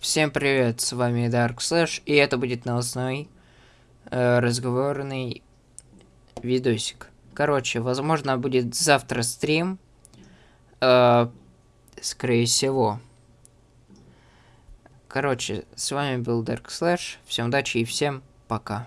Всем привет, с вами Dark Slash, и это будет новостной э, разговорный видосик. Короче, возможно, будет завтра стрим, э, скорее всего. Короче, с вами был Dark Slash, всем удачи и всем пока.